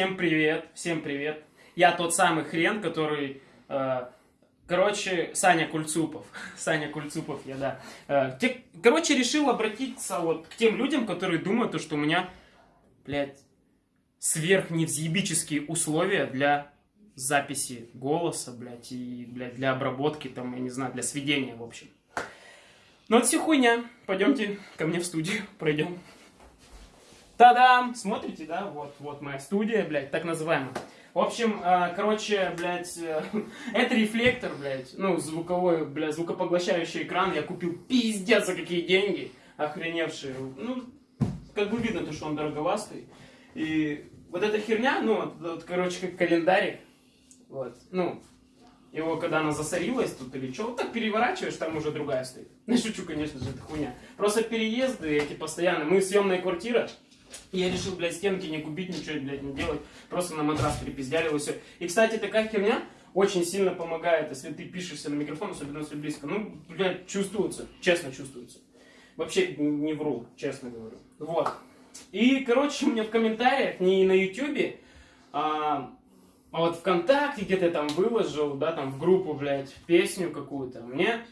Всем привет, всем привет. Я тот самый хрен, который... э, короче, Саня Кульцупов. Саня Кульцупов, я, да. Э, те- короче, решил обратиться вот к тем людям, которые думают, то, что у меня, блядь, сверхневзъебические условия для записи голоса, блядь, и, блядь, для обработки, там, я не знаю, для сведения, в общем. Ну, это все хуйня. Пойдемте ко мне в студию, пройдем. Та-дам! Смотрите, да? Вот, вот моя студия, блядь, так называемая. В общем, э, короче, блядь, э, это рефлектор, блядь, ну, звуковой, блядь, звукопоглощающий экран. Я купил пиздец за какие деньги, охреневшие. Ну, как бы видно то, что он дороговастый. И вот эта херня, ну, вот, вот, короче, как календарик, вот, ну, его, когда она засорилась тут или что, вот так переворачиваешь, там уже другая стоит. Не шучу, конечно же, это хуйня. Просто переезды эти постоянно. Мы съемная квартира, я решил, блядь, стенки не купить, ничего, блядь, не делать. Просто на матрас перепиздяли все. И, кстати, такая херня очень сильно помогает, если ты пишешься на микрофон, особенно если близко. Ну, блядь, чувствуется, честно чувствуется. Вообще не вру, честно говорю. Вот. И, короче, мне в комментариях, не на ютюбе, а, а вот ВКонтакте где-то там выложил, да, там в группу, блядь, песню какую-то. Мне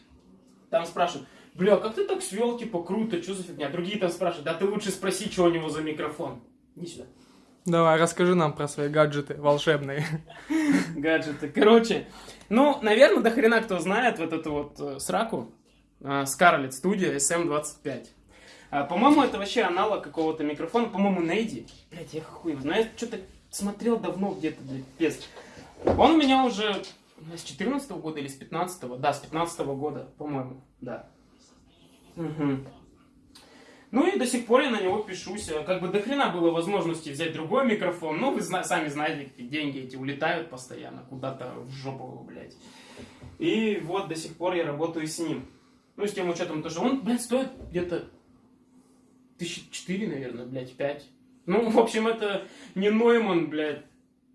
там спрашивают, бля, как ты так свел, типа, круто, что за фигня? Другие там спрашивают, да ты лучше спроси, что у него за микрофон. Иди сюда. Давай, расскажи нам про свои гаджеты волшебные. Гаджеты. Короче, ну, наверное, до хрена кто знает вот эту вот э, сраку. э, Scarlett Studio SM25. А, По-моему, это вообще аналог какого-то микрофона. По-моему, Нейди. Блять, я хуй его знаю. Я что-то смотрел давно где-то, блядь, пес. Он у меня уже ну, с 14 года или с 15 Да, с 15 года, по-моему, да. Мгм. Ну и до сих пор я на него пишусь. А Как бы до хрена было возможности взять другой микрофон. Ну, вы зна- сами знаете, деньги эти улетают постоянно куда-то в жопу, блядь. И вот до сих пор я работаю с ним. Ну, с тем учетом, то, что он, блядь, стоит где-то тысячи четыре, наверное, блядь, пять. Ну, в общем, это не Нойман, блядь,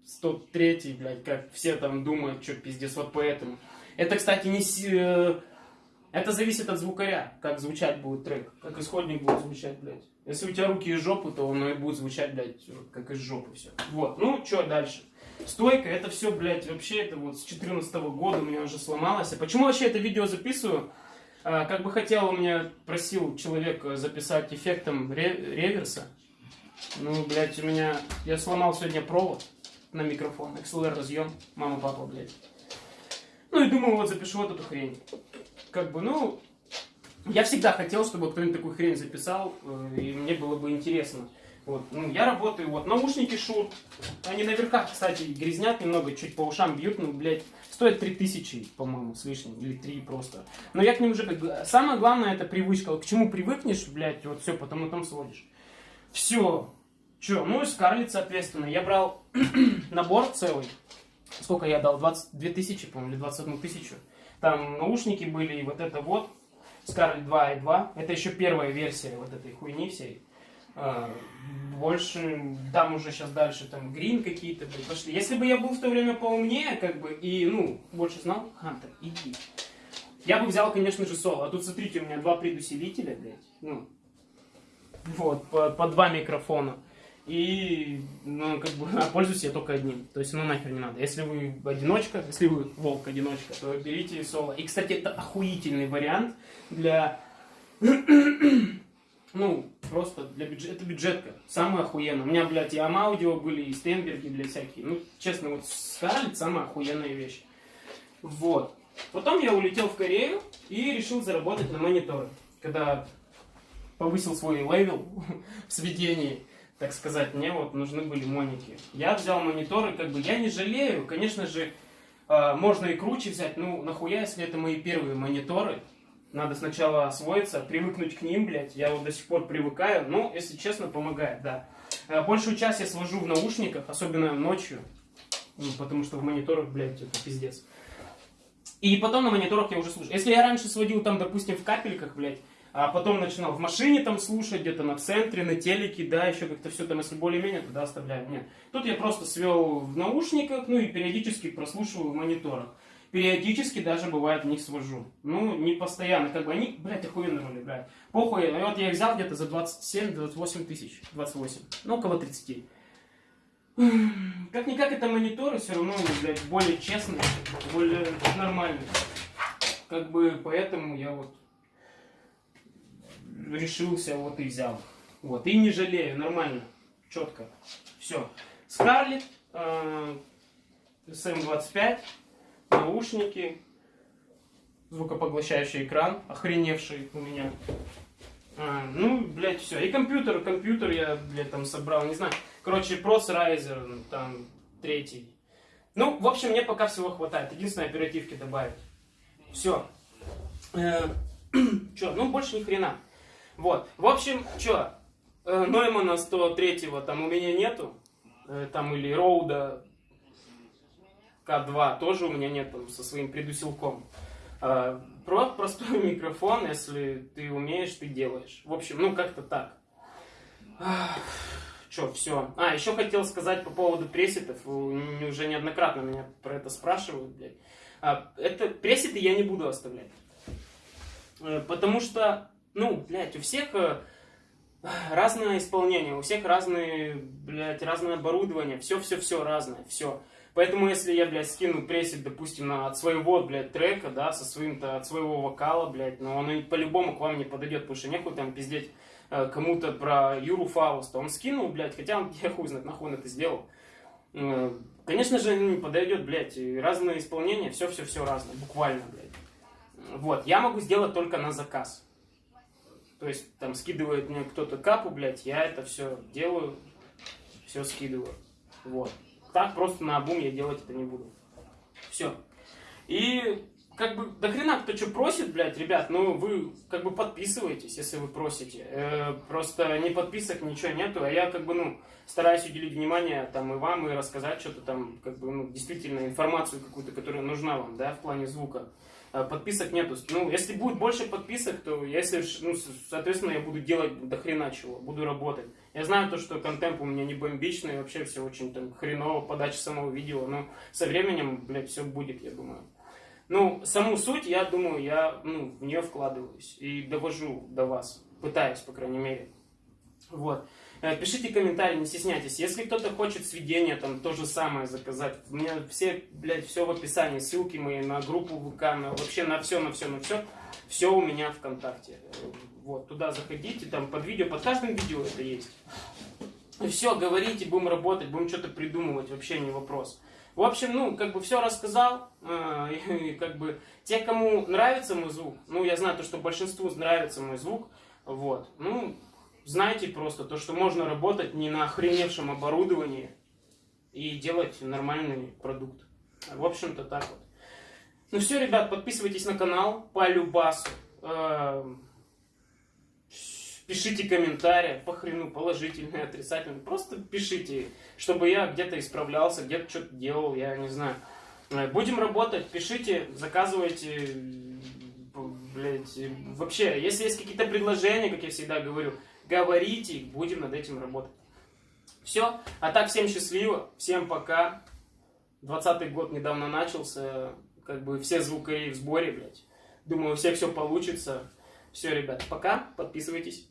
103, блядь, как все там думают, что пиздец, вот поэтому. Это, кстати, не... Это зависит от звукаря, как звучать будет трек, как исходник будет звучать, блядь. Если у тебя руки из жопы, то оно и будет звучать, блядь, как из жопы все. Вот, ну, что дальше? Стойка, это все, блядь, вообще, это вот с 14 года у меня уже сломалось. А почему вообще это видео записываю? А, как бы хотел, у меня просил человек э, записать эффектом ре- реверса. Ну, блядь, у меня... Я сломал сегодня провод на микрофон, XLR разъем, мама, папа, блядь. Ну и думаю, вот запишу вот эту хрень. Как бы, ну, я всегда хотел, чтобы кто-нибудь такую хрень записал, э, и мне было бы интересно. Вот, ну, я работаю, вот, наушники Шур, они на верхах, кстати, грязнят немного, чуть по ушам бьют, ну, блядь, стоят 3000, по-моему, с лишним, или 3 просто. Но я к ним уже, самое главное, это привычка, к чему привыкнешь, блядь, вот все, потом и там сводишь. Все. Че, ну и Скарлетт, соответственно, я брал набор целый, сколько я дал, 22 тысячи, по-моему, или 21 тысячу. Там наушники были, и вот это вот, Scarlett 2.2, это еще первая версия вот этой хуйни всей. А, больше, там уже сейчас дальше, там, грин какие-то, пошли. Если бы я был в то время поумнее, как бы, и, ну, больше знал, Хантер, иди. Я бы взял, конечно же, соло. А тут, смотрите, у меня два предусилителя, блядь, ну, вот, по, по два микрофона. И, ну, как бы, а пользуюсь я только одним. То есть, ну, нахер не надо. Если вы одиночка, если вы волк-одиночка, то берите соло. И, кстати, это охуительный вариант для, ну, просто для бюджета. Это бюджетка. Самая охуенная. У меня, блядь, и Амаудио были, и Стенберги, блядь, всякие. Ну, честно, вот Скарлетт самая охуенная вещь. Вот. Потом я улетел в Корею и решил заработать на мониторы. Когда повысил свой level в сведении, так сказать, мне вот нужны были моники. Я взял мониторы, как бы я не жалею, конечно же, э, можно и круче взять, ну нахуя, если это мои первые мониторы, надо сначала освоиться, привыкнуть к ним, блядь, я вот до сих пор привыкаю, но, если честно, помогает, да. Э, Большую часть я свожу в наушниках, особенно ночью, ну, потому что в мониторах, блядь, это пиздец. И потом на мониторах я уже слушаю. Если я раньше сводил там, допустим, в капельках, блядь, а потом начинал в машине там слушать, где-то на центре, на телеке, да, еще как-то все там, если более-менее, тогда оставляю. Нет. Тут я просто свел в наушниках, ну и периодически прослушиваю в мониторах. Периодически даже бывает в них свожу. Ну, не постоянно, как бы они, блядь, охуенно роли играют. Похуй, и вот я их взял где-то за 27-28 тысяч, 28, ну около 30. как-никак это мониторы все равно, блядь, более честные, более нормальные. Как бы поэтому я вот решился, вот и взял. Вот, и не жалею, нормально, четко. Все. Скарлет, э, SM25, наушники, звукопоглощающий экран, охреневший у меня. А, ну, блядь, все. И компьютер, компьютер я, блядь, там собрал, не знаю. Короче, прос Riser, там, третий. Ну, в общем, мне пока всего хватает. Единственное, оперативки добавить. Все. Э, че, ну, больше ни хрена. Вот. В общем, что, э, Ноймана 103-го там у меня нету. Э, там или Роуда К2 тоже у меня нет там со своим предусилком. Э, про простой микрофон, если ты умеешь, ты делаешь. В общем, ну как-то так. Че, все. А, еще хотел сказать по поводу пресетов. Уже неоднократно меня про это спрашивают, блядь. А, это пресеты я не буду оставлять. Потому что, ну, блядь, у всех э, разное исполнение, у всех разные, блядь, разное оборудование, все-все-все разное, все. Поэтому, если я, блядь, скину пресет, допустим, на, от своего, блядь, трека, да, со своим-то, от своего вокала, блядь, но он по-любому к вам не подойдет, потому что нехуй там пиздеть э, кому-то про Юру Фауста. Он скинул, блядь, хотя он, я хуй знает, нахуй он это сделал. Э, конечно же, не подойдет, блядь, разные исполнения, все-все-все разное, буквально, блядь. Вот, я могу сделать только на заказ. То есть, там, скидывает мне кто-то капу, блядь, я это все делаю, все скидываю. Вот. Так просто на обум я делать это не буду. Все. И как бы до хрена кто что просит, блядь, ребят, ну вы как бы подписывайтесь, если вы просите. Э, просто не подписок, ничего нету, а я как бы, ну, стараюсь уделить внимание там и вам, и рассказать что-то там, как бы, ну, действительно информацию какую-то, которая нужна вам, да, в плане звука. А, подписок нету. Ну, если будет больше подписок, то если, ну, соответственно, я буду делать до хрена чего, буду работать. Я знаю то, что контент у меня не бомбичный, вообще все очень там хреново, подача самого видео, но со временем, блядь, все будет, я думаю. Ну, саму суть, я думаю, я ну, в нее вкладываюсь и довожу до вас, пытаюсь, по крайней мере. Вот. Э, пишите комментарии, не стесняйтесь. Если кто-то хочет сведения, там то же самое заказать. У меня все, блядь, все в описании. Ссылки мои на группу ВК, на, вообще на все, на все, на все. Все у меня ВКонтакте. Вот, туда заходите, там под видео, под каждым видео это есть. И все, говорите, будем работать, будем что-то придумывать, вообще не вопрос. В общем, ну, как бы все рассказал, э, и, как бы те, кому нравится мой звук, ну, я знаю то, что большинству нравится мой звук, вот, ну, знайте просто то, что можно работать не на охреневшем оборудовании и делать нормальный продукт. В общем-то так вот. Ну все, ребят, подписывайтесь на канал по любасу. Пишите комментарии, по хрену, положительные, отрицательные. Просто пишите, чтобы я где-то исправлялся, где-то что-то делал, я не знаю. Э, будем работать, пишите, заказывайте, блядь, вообще, если есть какие-то предложения, как я всегда говорю, говорите, будем над этим работать. Все. А так, всем счастливо, всем пока. 20 год недавно начался, как бы все звукари в сборе, блядь. Думаю, у всех все получится. Все, ребят, пока, подписывайтесь.